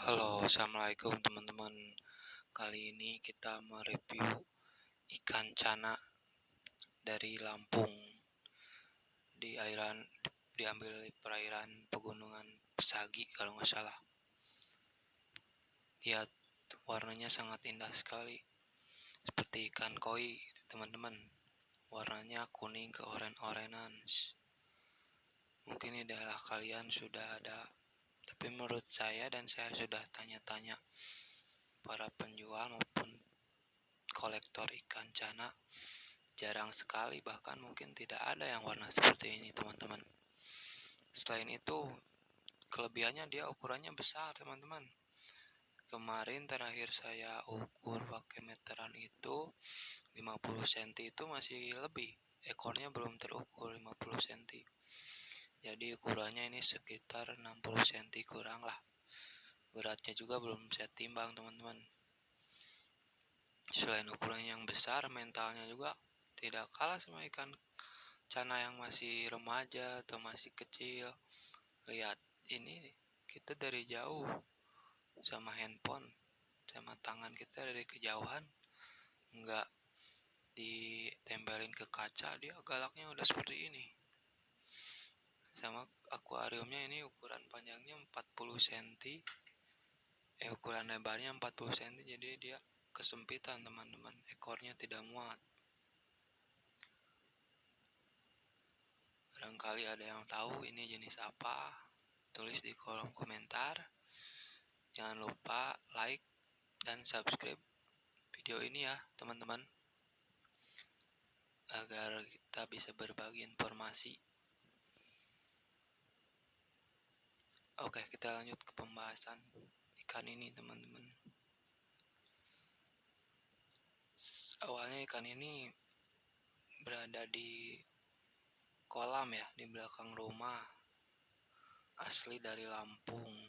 Halo, assalamualaikum teman-teman. Kali ini kita mereview ikan cana dari Lampung di airan diambil di perairan pegunungan Pesagi kalau nggak salah. Lihat warnanya sangat indah sekali, seperti ikan koi, teman-teman. Warnanya kuning ke oren-orenan. Mungkin ini adalah kalian sudah ada tapi menurut saya dan saya sudah tanya-tanya para penjual maupun kolektor ikan cana jarang sekali bahkan mungkin tidak ada yang warna seperti ini teman-teman. Selain itu kelebihannya dia ukurannya besar teman-teman. Kemarin terakhir saya ukur pakai meteran itu 50 cm itu masih lebih. Ekornya belum terukur 50 cm jadi ukurannya ini sekitar 60 cm kurang lah. Beratnya juga belum saya timbang teman-teman. Selain ukurannya yang besar mentalnya juga tidak kalah sama ikan. Cana yang masih remaja atau masih kecil. Lihat ini kita dari jauh. Sama handphone sama tangan kita dari kejauhan. Enggak ditempelin ke kaca dia galaknya udah seperti ini sama akuariumnya ini ukuran panjangnya 40 cm eh ukuran lebarnya 40 cm jadi dia kesempitan teman-teman. Ekornya tidak muat. Barangkali ada yang tahu ini jenis apa tulis di kolom komentar. Jangan lupa like dan subscribe video ini ya teman-teman. Agar kita bisa berbagi informasi Oke, kita lanjut ke pembahasan ikan ini, teman-teman. Awalnya ikan ini berada di kolam ya, di belakang rumah. Asli dari Lampung.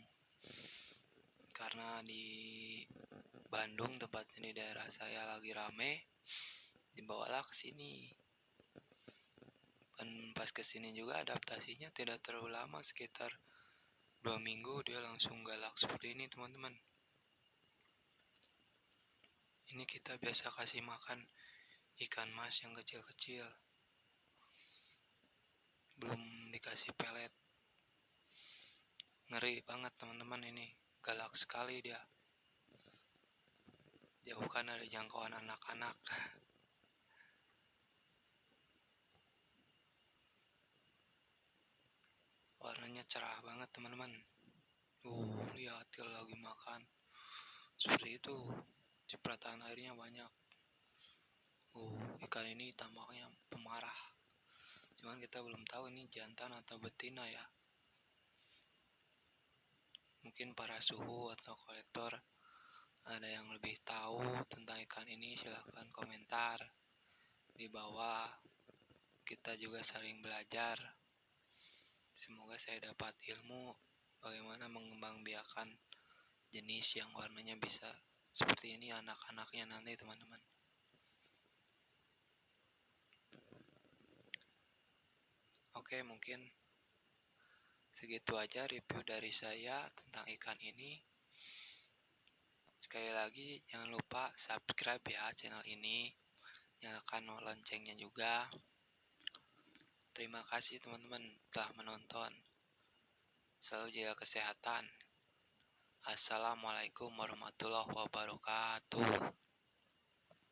Karena di Bandung, tepatnya di daerah saya lagi rame, dibawalah ke sini. Dan pas ke sini juga adaptasinya tidak terlalu lama, sekitar dua minggu dia langsung galak seperti ini teman-teman. Ini kita biasa kasih makan ikan mas yang kecil-kecil. Belum dikasih pelet. Ngeri banget teman-teman ini. Galak sekali dia. Jauhkan dari jangkauan anak-anak warnanya cerah banget teman-teman. Uh lihat kalau lagi makan. Seperti itu cipratan airnya banyak. Uh ikan ini tampaknya pemarah. Cuman kita belum tahu ini jantan atau betina ya. Mungkin para suhu atau kolektor ada yang lebih tahu tentang ikan ini silahkan komentar di bawah. Kita juga saling belajar Semoga saya dapat ilmu bagaimana mengembangbiakan jenis yang warnanya bisa seperti ini anak-anaknya nanti teman-teman. Oke, mungkin segitu aja review dari saya tentang ikan ini. Sekali lagi jangan lupa subscribe ya channel ini. Nyalakan loncengnya juga. Terima kasih teman-teman telah menonton. Selalu jaga kesehatan. Assalamualaikum warahmatullahi wabarakatuh.